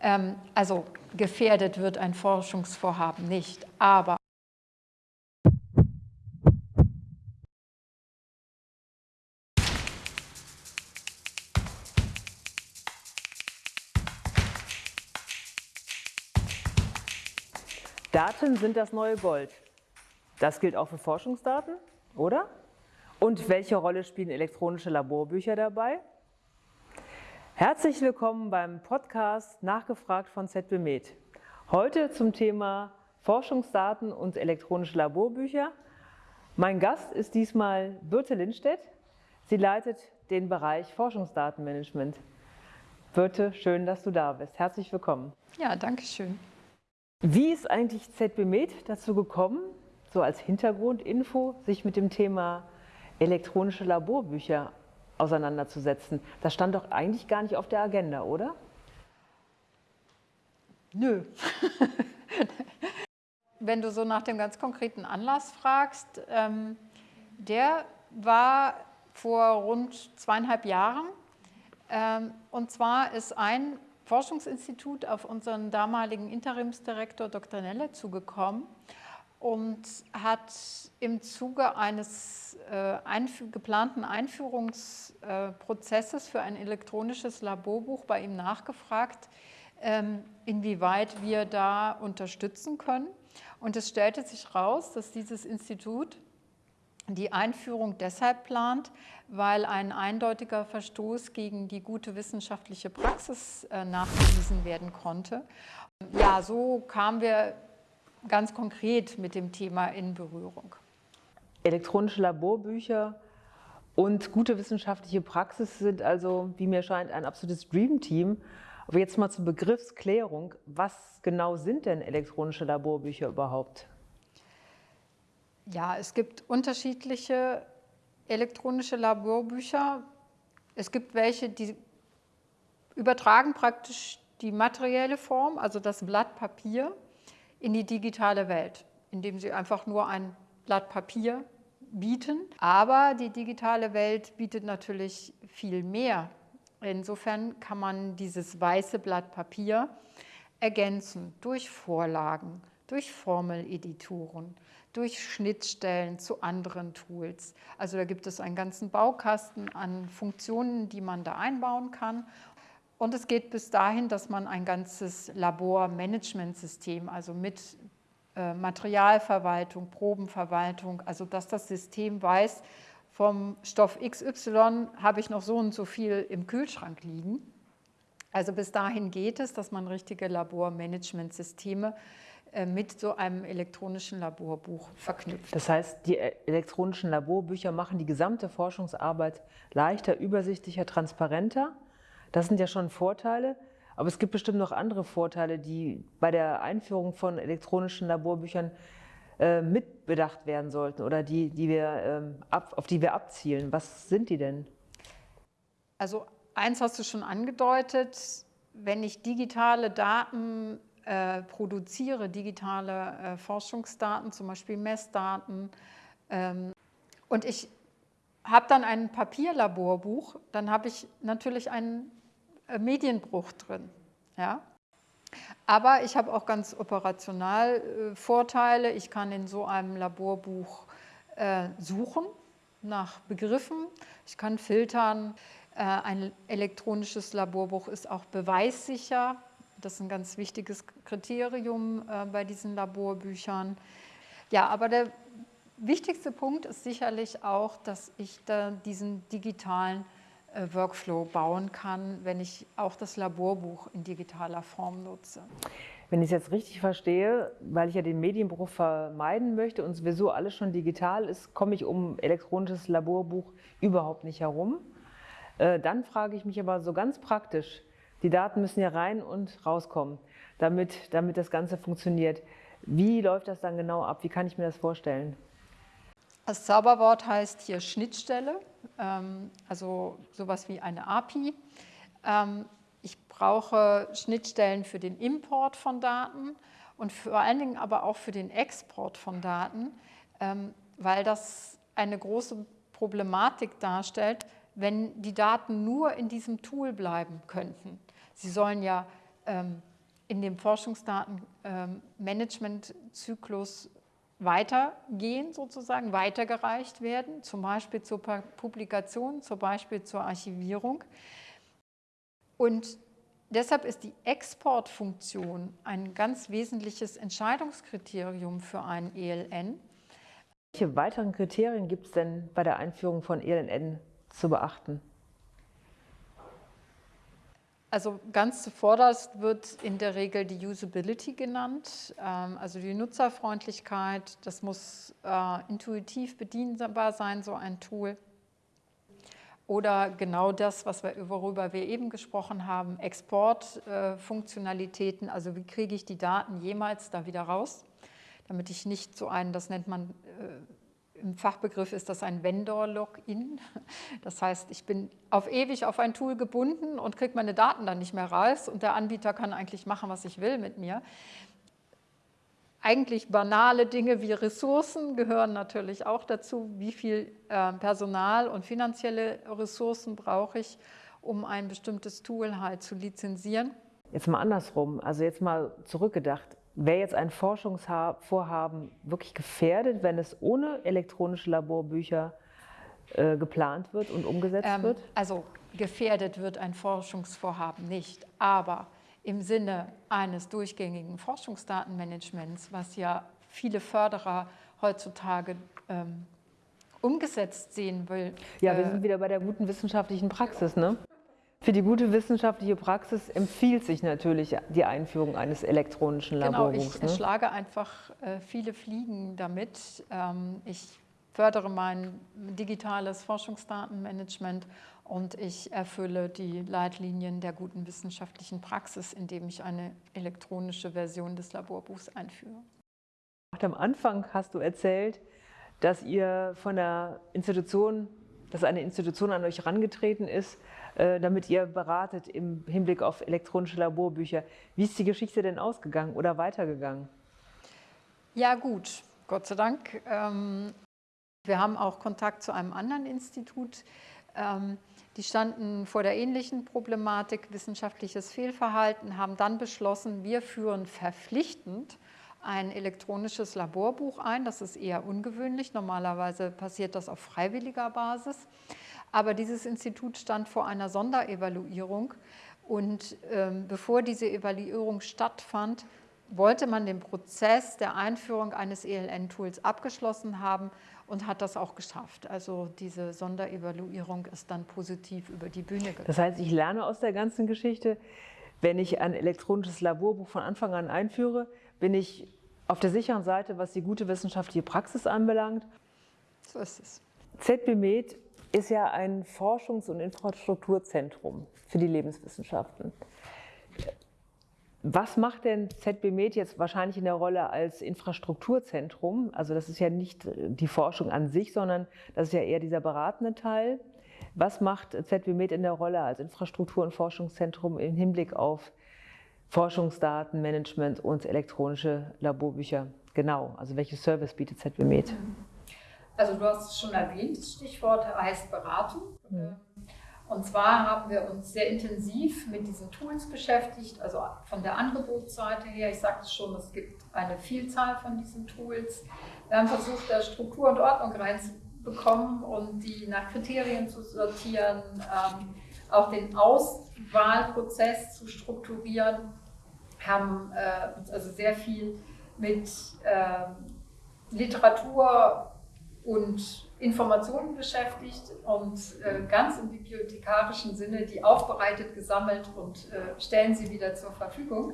Ähm, also gefährdet wird ein Forschungsvorhaben nicht, aber Daten sind das neue Gold. Das gilt auch für Forschungsdaten, oder? Und welche Rolle spielen elektronische Laborbücher dabei? Herzlich willkommen beim Podcast Nachgefragt von ZB Med. Heute zum Thema Forschungsdaten und elektronische Laborbücher. Mein Gast ist diesmal Birte Lindstedt. Sie leitet den Bereich Forschungsdatenmanagement. Birte, schön, dass du da bist. Herzlich willkommen. Ja, danke schön. Wie ist eigentlich ZB Med dazu gekommen, so als Hintergrundinfo, sich mit dem Thema elektronische Laborbücher auseinanderzusetzen. Das stand doch eigentlich gar nicht auf der Agenda, oder? Nö. Wenn du so nach dem ganz konkreten Anlass fragst, ähm, der war vor rund zweieinhalb Jahren. Ähm, und zwar ist ein Forschungsinstitut auf unseren damaligen Interimsdirektor Dr. Nelle zugekommen und hat im Zuge eines äh, einf geplanten Einführungsprozesses äh, für ein elektronisches Laborbuch bei ihm nachgefragt, ähm, inwieweit wir da unterstützen können. Und es stellte sich raus, dass dieses Institut die Einführung deshalb plant, weil ein eindeutiger Verstoß gegen die gute wissenschaftliche Praxis äh, nachgewiesen werden konnte. Ja, so kamen wir ganz konkret mit dem Thema in Berührung. Elektronische Laborbücher und gute wissenschaftliche Praxis sind also, wie mir scheint, ein absolutes Dreamteam. Aber jetzt mal zur Begriffsklärung. Was genau sind denn elektronische Laborbücher überhaupt? Ja, es gibt unterschiedliche elektronische Laborbücher. Es gibt welche, die übertragen praktisch die materielle Form, also das Blatt Papier, in die digitale Welt, indem sie einfach nur ein Blatt Papier bieten. Aber die digitale Welt bietet natürlich viel mehr. Insofern kann man dieses weiße Blatt Papier ergänzen durch Vorlagen, durch Formeleditoren, durch Schnittstellen zu anderen Tools. Also da gibt es einen ganzen Baukasten an Funktionen, die man da einbauen kann. Und es geht bis dahin, dass man ein ganzes Labormanagementsystem, also mit äh, Materialverwaltung, Probenverwaltung, also dass das System weiß, vom Stoff XY habe ich noch so und so viel im Kühlschrank liegen. Also bis dahin geht es, dass man richtige Labormanagementsysteme äh, mit so einem elektronischen Laborbuch verknüpft. Das heißt, die äh, elektronischen Laborbücher machen die gesamte Forschungsarbeit leichter, übersichtlicher, transparenter das sind ja schon Vorteile, aber es gibt bestimmt noch andere Vorteile, die bei der Einführung von elektronischen Laborbüchern äh, mitbedacht werden sollten oder die, die wir, ähm, ab, auf die wir abzielen. Was sind die denn? Also eins hast du schon angedeutet, wenn ich digitale Daten äh, produziere, digitale äh, Forschungsdaten, zum Beispiel Messdaten, ähm, und ich habe dann ein Papierlaborbuch, dann habe ich natürlich einen Medienbruch drin. Ja? Aber ich habe auch ganz operational äh, Vorteile. Ich kann in so einem Laborbuch äh, suchen nach Begriffen. Ich kann filtern. Äh, ein elektronisches Laborbuch ist auch beweissicher. Das ist ein ganz wichtiges Kriterium äh, bei diesen Laborbüchern. Ja, aber der wichtigste Punkt ist sicherlich auch, dass ich da diesen digitalen äh, Workflow bauen kann, wenn ich auch das Laborbuch in digitaler Form nutze. Wenn ich es jetzt richtig verstehe, weil ich ja den Medienbruch vermeiden möchte und sowieso alles schon digital ist, komme ich um elektronisches Laborbuch überhaupt nicht herum. Äh, dann frage ich mich aber so ganz praktisch, die Daten müssen ja rein und rauskommen, damit, damit das Ganze funktioniert. Wie läuft das dann genau ab? Wie kann ich mir das vorstellen? Das Zauberwort heißt hier Schnittstelle, also sowas wie eine API. Ähm, ich brauche Schnittstellen für den Import von Daten und vor allen Dingen aber auch für den Export von Daten, ähm, weil das eine große Problematik darstellt, wenn die Daten nur in diesem Tool bleiben könnten. Sie sollen ja ähm, in dem Forschungsdatenmanagementzyklus ähm, weitergehen, sozusagen, weitergereicht werden, zum Beispiel zur Publikation, zum Beispiel zur Archivierung. Und deshalb ist die Exportfunktion ein ganz wesentliches Entscheidungskriterium für ein ELN. Welche weiteren Kriterien gibt es denn bei der Einführung von ELN zu beachten? Also ganz zuvorderst wird in der Regel die Usability genannt, ähm, also die Nutzerfreundlichkeit. Das muss äh, intuitiv bedienbar sein, so ein Tool. Oder genau das, was wir, worüber wir eben gesprochen haben, Exportfunktionalitäten, also wie kriege ich die Daten jemals da wieder raus, damit ich nicht so einen, das nennt man äh, im Fachbegriff ist das ein Vendor-Login. Das heißt, ich bin auf ewig auf ein Tool gebunden und kriege meine Daten dann nicht mehr raus und der Anbieter kann eigentlich machen, was ich will mit mir. Eigentlich banale Dinge wie Ressourcen gehören natürlich auch dazu. Wie viel äh, Personal und finanzielle Ressourcen brauche ich, um ein bestimmtes Tool halt zu lizenzieren? Jetzt mal andersrum, also jetzt mal zurückgedacht. Wäre jetzt ein Forschungsvorhaben wirklich gefährdet, wenn es ohne elektronische Laborbücher äh, geplant wird und umgesetzt ähm, wird? Also gefährdet wird ein Forschungsvorhaben nicht, aber im Sinne eines durchgängigen Forschungsdatenmanagements, was ja viele Förderer heutzutage ähm, umgesetzt sehen will. Ja, wir äh, sind wieder bei der guten wissenschaftlichen Praxis, ne? Für die gute wissenschaftliche Praxis empfiehlt sich natürlich die Einführung eines elektronischen Laborbuchs. Genau, ich ne? schlage einfach äh, viele Fliegen damit. Ähm, ich fördere mein digitales Forschungsdatenmanagement und ich erfülle die Leitlinien der guten wissenschaftlichen Praxis, indem ich eine elektronische Version des Laborbuchs einführe. Am Anfang hast du erzählt, dass ihr von der Institution, dass eine Institution an euch herangetreten ist, damit ihr beratet im Hinblick auf elektronische Laborbücher. Wie ist die Geschichte denn ausgegangen oder weitergegangen? Ja gut, Gott sei Dank. Ähm, wir haben auch Kontakt zu einem anderen Institut. Ähm, die standen vor der ähnlichen Problematik, wissenschaftliches Fehlverhalten, haben dann beschlossen, wir führen verpflichtend ein elektronisches Laborbuch ein. Das ist eher ungewöhnlich. Normalerweise passiert das auf freiwilliger Basis. Aber dieses Institut stand vor einer Sonderevaluierung und ähm, bevor diese Evaluierung stattfand, wollte man den Prozess der Einführung eines ELN-Tools abgeschlossen haben und hat das auch geschafft. Also diese Sonderevaluierung ist dann positiv über die Bühne gegangen. Das heißt, ich lerne aus der ganzen Geschichte, wenn ich ein elektronisches Laborbuch von Anfang an einführe, bin ich auf der sicheren Seite, was die gute wissenschaftliche Praxis anbelangt. So ist es. ZBMed ist ja ein Forschungs- und Infrastrukturzentrum für die Lebenswissenschaften. Was macht denn ZBMed jetzt wahrscheinlich in der Rolle als Infrastrukturzentrum? Also das ist ja nicht die Forschung an sich, sondern das ist ja eher dieser beratende Teil. Was macht ZBMed in der Rolle als Infrastruktur- und Forschungszentrum im Hinblick auf Forschungsdatenmanagement und elektronische Laborbücher? Genau, also welche Service bietet ZBMed? Also du hast es schon erwähnt, das Stichwort heißt Beratung. Ja. Und zwar haben wir uns sehr intensiv mit diesen Tools beschäftigt, also von der Angebotsseite her. Ich sagte schon, es gibt eine Vielzahl von diesen Tools. Wir haben versucht, da Struktur und Ordnung reinzubekommen und die nach Kriterien zu sortieren, ähm, auch den Auswahlprozess zu strukturieren, haben äh, uns also sehr viel mit äh, Literatur und Informationen beschäftigt und äh, ganz im bibliothekarischen Sinne die aufbereitet, gesammelt und äh, stellen sie wieder zur Verfügung.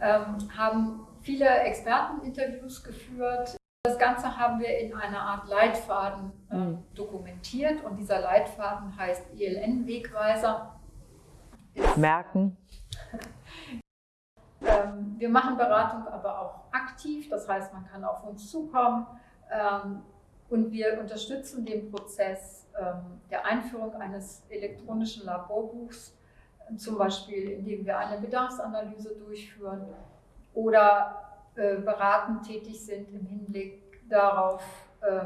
Ähm, haben viele Experteninterviews geführt. Das Ganze haben wir in einer Art Leitfaden äh, mhm. dokumentiert und dieser Leitfaden heißt ELN-Wegweiser. Merken. ähm, wir machen Beratung aber auch aktiv, das heißt, man kann auf uns zukommen. Ähm, und wir unterstützen den Prozess ähm, der Einführung eines elektronischen Laborbuchs, zum Beispiel indem wir eine Bedarfsanalyse durchführen oder äh, beratend tätig sind im Hinblick darauf, äh,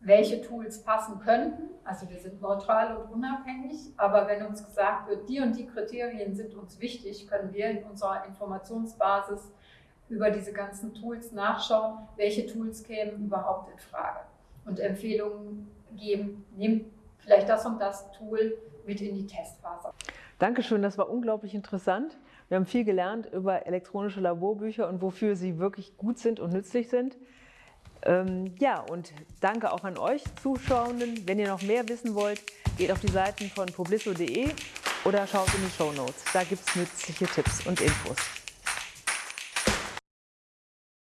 welche Tools passen könnten. Also wir sind neutral und unabhängig, aber wenn uns gesagt wird, die und die Kriterien sind uns wichtig, können wir in unserer Informationsbasis über diese ganzen Tools nachschauen, welche Tools kämen überhaupt in Frage und Empfehlungen geben, nehmt vielleicht das und das Tool mit in die Testphase. Dankeschön, das war unglaublich interessant. Wir haben viel gelernt über elektronische Laborbücher und wofür sie wirklich gut sind und nützlich sind. Ähm, ja, und danke auch an euch Zuschauenden. Wenn ihr noch mehr wissen wollt, geht auf die Seiten von publisso.de oder schaut in die Show Notes. Da gibt es nützliche Tipps und Infos.